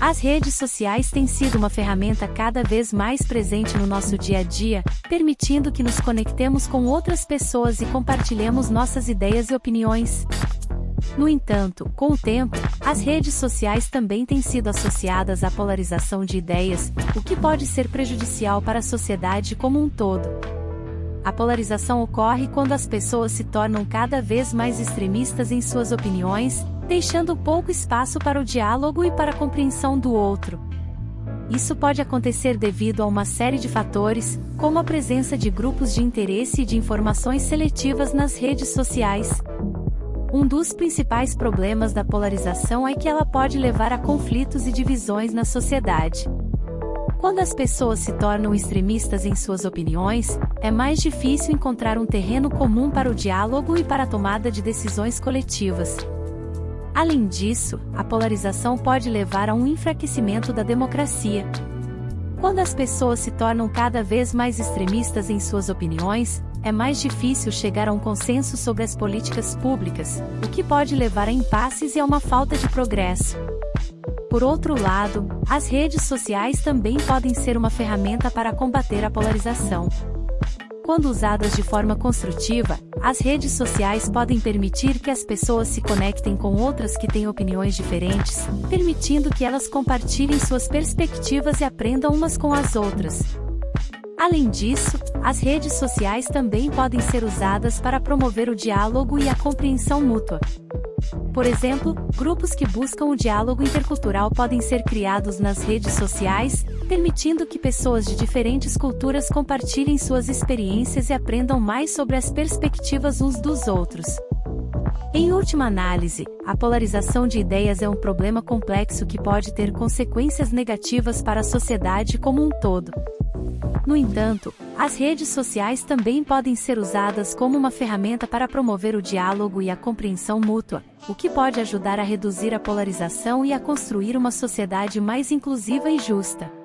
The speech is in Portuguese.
As redes sociais têm sido uma ferramenta cada vez mais presente no nosso dia a dia, permitindo que nos conectemos com outras pessoas e compartilhemos nossas ideias e opiniões. No entanto, com o tempo, as redes sociais também têm sido associadas à polarização de ideias, o que pode ser prejudicial para a sociedade como um todo. A polarização ocorre quando as pessoas se tornam cada vez mais extremistas em suas opiniões, deixando pouco espaço para o diálogo e para a compreensão do outro. Isso pode acontecer devido a uma série de fatores, como a presença de grupos de interesse e de informações seletivas nas redes sociais. Um dos principais problemas da polarização é que ela pode levar a conflitos e divisões na sociedade. Quando as pessoas se tornam extremistas em suas opiniões, é mais difícil encontrar um terreno comum para o diálogo e para a tomada de decisões coletivas. Além disso, a polarização pode levar a um enfraquecimento da democracia. Quando as pessoas se tornam cada vez mais extremistas em suas opiniões, é mais difícil chegar a um consenso sobre as políticas públicas, o que pode levar a impasses e a uma falta de progresso. Por outro lado, as redes sociais também podem ser uma ferramenta para combater a polarização. Quando usadas de forma construtiva, as redes sociais podem permitir que as pessoas se conectem com outras que têm opiniões diferentes, permitindo que elas compartilhem suas perspectivas e aprendam umas com as outras. Além disso, as redes sociais também podem ser usadas para promover o diálogo e a compreensão mútua. Por exemplo, grupos que buscam o diálogo intercultural podem ser criados nas redes sociais, permitindo que pessoas de diferentes culturas compartilhem suas experiências e aprendam mais sobre as perspectivas uns dos outros. Em última análise, a polarização de ideias é um problema complexo que pode ter consequências negativas para a sociedade como um todo. No entanto, as redes sociais também podem ser usadas como uma ferramenta para promover o diálogo e a compreensão mútua, o que pode ajudar a reduzir a polarização e a construir uma sociedade mais inclusiva e justa.